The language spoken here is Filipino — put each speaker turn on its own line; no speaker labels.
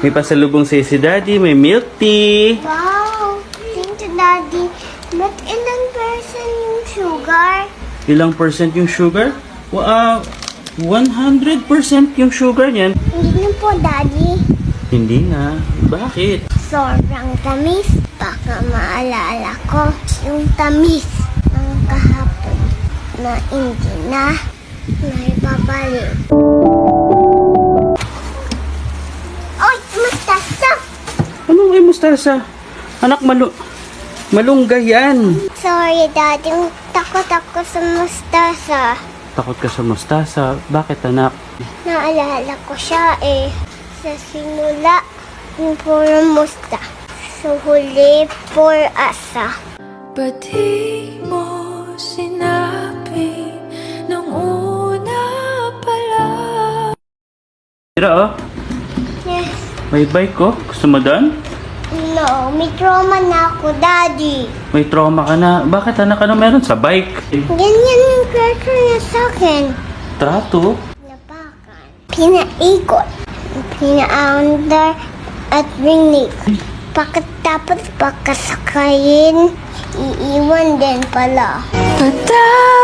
May pasalubong sa'yo si Daddy. May milk tea.
Wow! Thank you, Daddy. Ba't ilang person yung sugar?
Ilang percent yung sugar? Wow, 100% yung sugar niyan.
Hindi na po, Daddy.
Hindi na. Bakit?
Sobrang tamis. Baka maalala ko yung tamis ng kahapon na hindi na naibabalik.
Ano ay mustasa? Anak, malu malunggay yan.
Sorry, Daddy. Takot ako sa mustasa.
Takot ka sa mustasa. Bakit anak?
Naalala ko siya eh. Sa simula, yung puro musta. Sa huli, for asa.
Ba't di mo sinabi nung una pala?
Tira oh. May bike ko. Gusto mo doon?
No, may trauma na ako, Daddy.
May trauma ka na. Bakit anak? Ano meron sa bike?
Ganyan yung character niya sa akin.
Trato?
Napakan. Pinaikot. Pinaandar at rinig. Pagkatapos pagkasakayin, iiwan din pala.
Ikaw